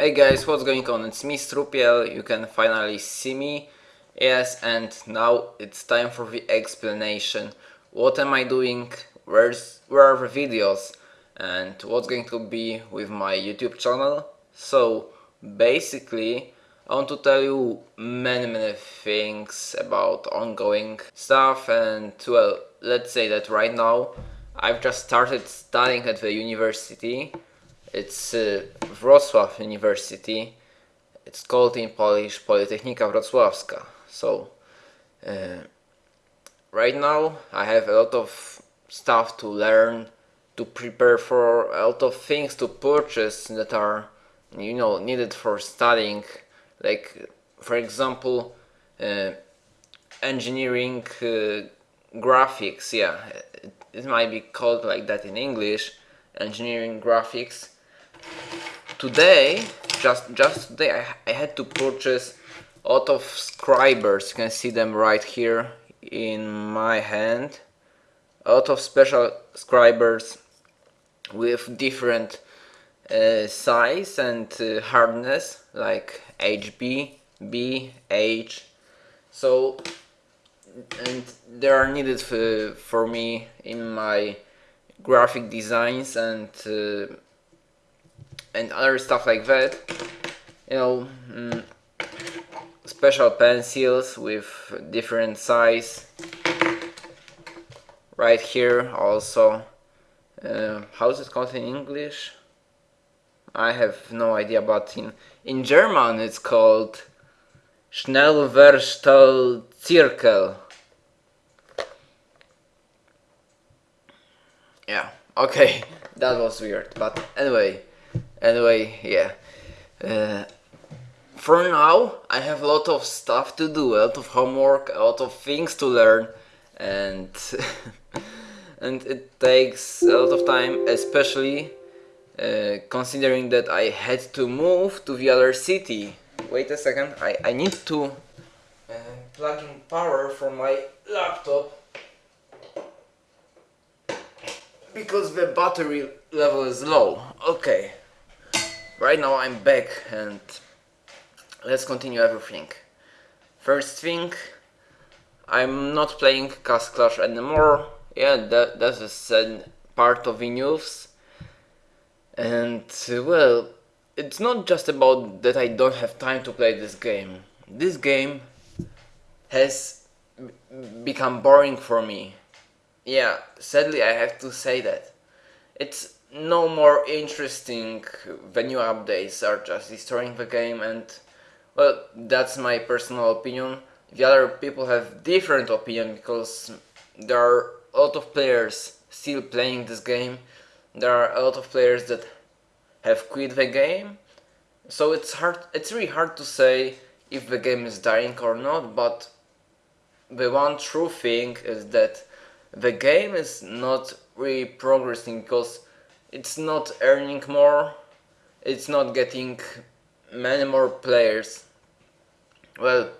Hey guys, what's going on? It's me Strupiel, you can finally see me. Yes, and now it's time for the explanation. What am I doing? Where's, where are the videos? And what's going to be with my YouTube channel? So, basically, I want to tell you many many things about ongoing stuff and well, let's say that right now I've just started studying at the university it's uh, Wrocław University. It's called in Polish Politechnika Wrocławska. So, uh, right now I have a lot of stuff to learn, to prepare for, a lot of things to purchase that are, you know, needed for studying. Like, for example, uh, engineering uh, graphics, yeah, it, it might be called like that in English, engineering graphics today just just today I, I had to purchase a lot of scribers. You can see them right here in my hand. A lot of special scribers with different uh, size and uh, hardness like HB, B, H. So and they are needed for, for me in my graphic designs and uh, and other stuff like that. You know mm, special pencils with different size. Right here also. Uh, how's it called in English? I have no idea but in in German it's called Schnellverstellzirkel yeah okay that was weird but anyway anyway yeah. Uh, for now I have a lot of stuff to do a lot of homework a lot of things to learn and and it takes a lot of time especially uh, considering that I had to move to the other city. Wait a second I, I need to uh, plug in power for my laptop. Because the battery level is low. Okay right now I'm back and let's continue everything. First thing, I'm not playing Castle Clash anymore. Yeah, that, that's a sad part of the news. And well, it's not just about that I don't have time to play this game. This game has become boring for me. Yeah, sadly I have to say that. It's no more interesting the new updates are just destroying the game and well that's my personal opinion. The other people have different opinion because there are a lot of players still playing this game. There are a lot of players that have quit the game. So it's hard it's really hard to say if the game is dying or not but the one true thing is that the game is not really progressing because it's not earning more, it's not getting many more players. Well,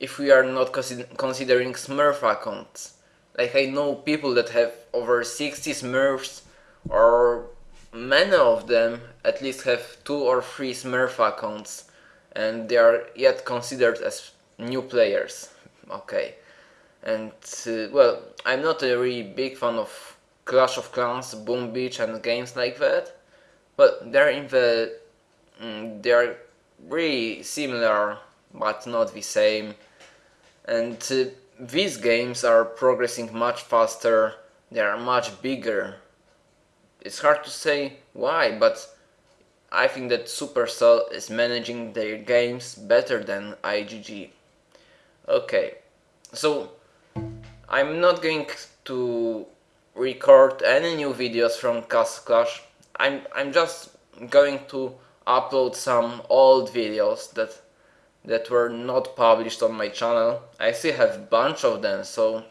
if we are not considering Smurf accounts. Like I know people that have over 60 Smurfs or many of them at least have two or three Smurf accounts and they are yet considered as new players. Okay. And uh, well, I'm not a really big fan of Clash of Clans, Boom Beach and games like that. But they're in the... Mm, they're really similar, but not the same. And uh, these games are progressing much faster, they are much bigger. It's hard to say why, but I think that Supercell is managing their games better than IGG. Okay, so I'm not going to record any new videos from Castle Clash. I'm, I'm just going to upload some old videos that that were not published on my channel. I still have a bunch of them, so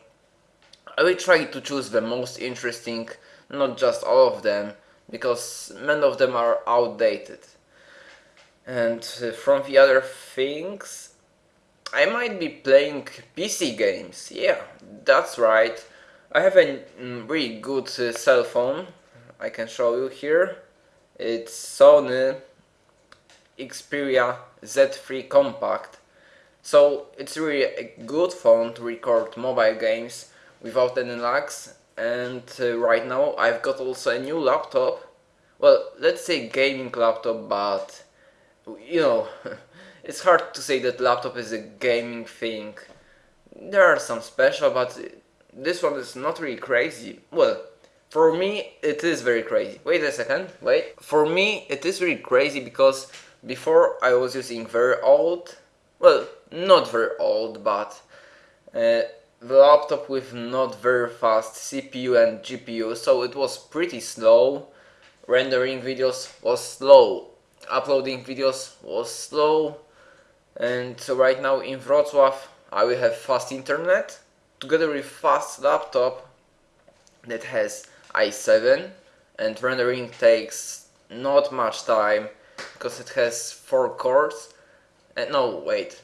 I will try to choose the most interesting, not just all of them, because many of them are outdated. And uh, from the other things, I might be playing PC games, yeah, that's right. I have a really good uh, cell phone. I can show you here. It's Sony Xperia Z3 Compact. So it's really a good phone to record mobile games without any lags. And uh, right now I've got also a new laptop. Well let's say gaming laptop but you know it's hard to say that laptop is a gaming thing. There are some special but this one is not really crazy. Well for me it is very crazy. Wait a second wait. For me it is really crazy because before I was using very old well not very old but uh, the laptop with not very fast CPU and GPU so it was pretty slow. Rendering videos was slow. Uploading videos was slow. And so right now in Wrocław I will have fast internet together with fast laptop that has i7 and rendering takes not much time because it has 4 cores. And no wait.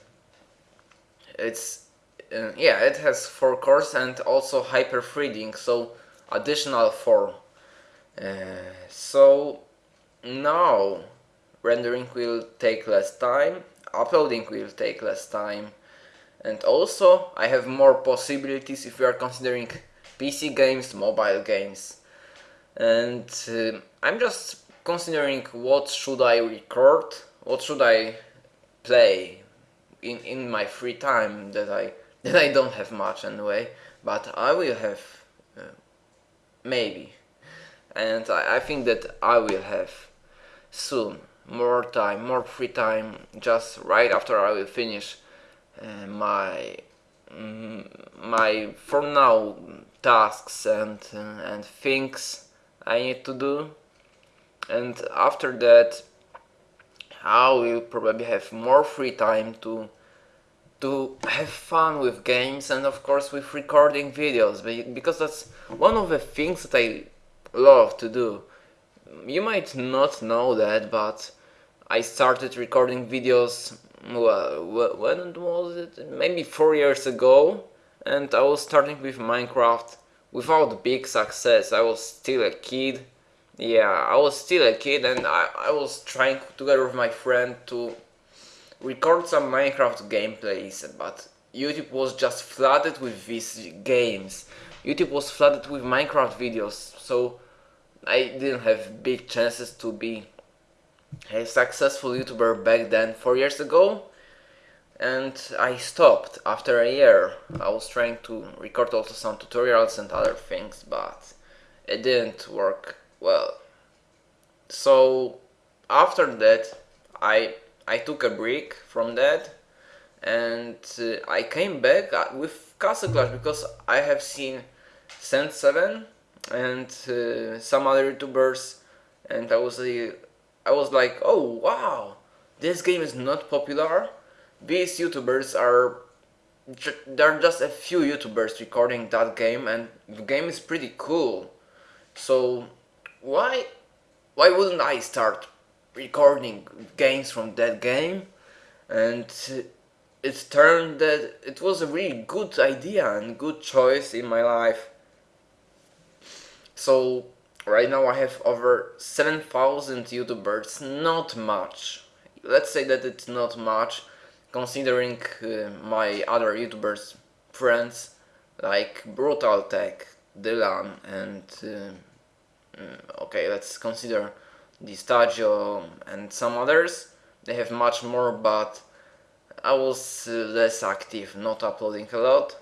It's uh, yeah it has 4 cores and also hyper threading so additional 4 uh, so now rendering will take less time uploading will take less time and also I have more possibilities if we are considering PC games, mobile games. And uh, I'm just considering what should I record, what should I play in, in my free time that I that I don't have much anyway, but I will have uh, maybe, and I, I think that I will have soon more time, more free time, just right after I will finish uh, my mm, my for now tasks and and things I need to do, and after that I will probably have more free time to to have fun with games and of course with recording videos because that's one of the things that I love to do. You might not know that but I started recording videos well, when was it? Maybe four years ago and I was starting with Minecraft without big success. I was still a kid. Yeah, I was still a kid and I, I was trying together with my friend to record some Minecraft gameplays, but YouTube was just flooded with these games. YouTube was flooded with Minecraft videos, so I didn't have big chances to be a successful YouTuber back then, 4 years ago. And I stopped after a year. I was trying to record also some tutorials and other things, but it didn't work well. So after that, I I took a break from that and uh, I came back uh, with Castle Clash because I have seen Sand7 and uh, some other YouTubers and I was I was like oh wow this game is not popular. These YouTubers are there are just a few YouTubers recording that game and the game is pretty cool. So why why wouldn't I start recording games from that game? And it turned that it was a really good idea and good choice in my life. So right now I have over 7000 youtubers not much let's say that it's not much considering uh, my other youtubers friends like Brutal Tech, Dylan and uh, mm, okay let's consider the Stadio and some others. They have much more, but I was uh, less active, not uploading a lot.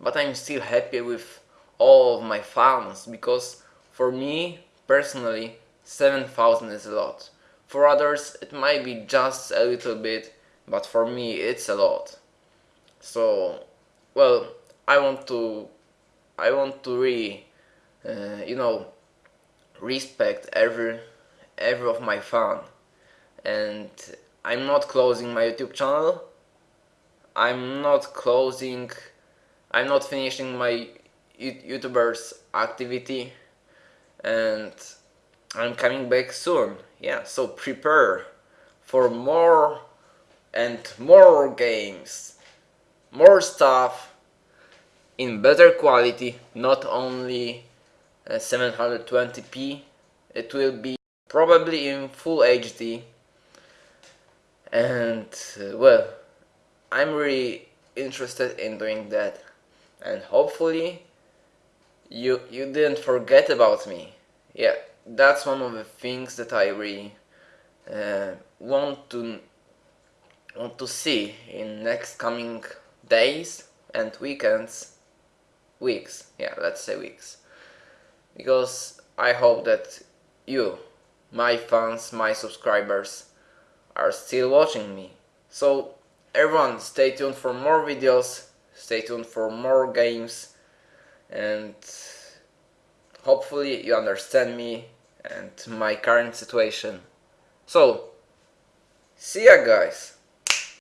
But I'm still happy with all of my fans, because for me, personally, 7000 is a lot. For others, it might be just a little bit, but for me, it's a lot. So, well, I want to, I want to really, uh, you know, respect every every of my fan. and I'm not closing my YouTube channel I'm not closing I'm not finishing my YouTubers activity and I'm coming back soon. Yeah so prepare for more and more games more stuff in better quality not only uh, 720p it will be probably in full HD and uh, well I'm really interested in doing that. And hopefully you you didn't forget about me. Yeah that's one of the things that I really uh, want to want to see in next coming days and weekends. Weeks. Yeah let's say weeks. Because I hope that you my fans my subscribers are still watching me. So everyone stay tuned for more videos. Stay tuned for more games and hopefully you understand me and my current situation. So see ya guys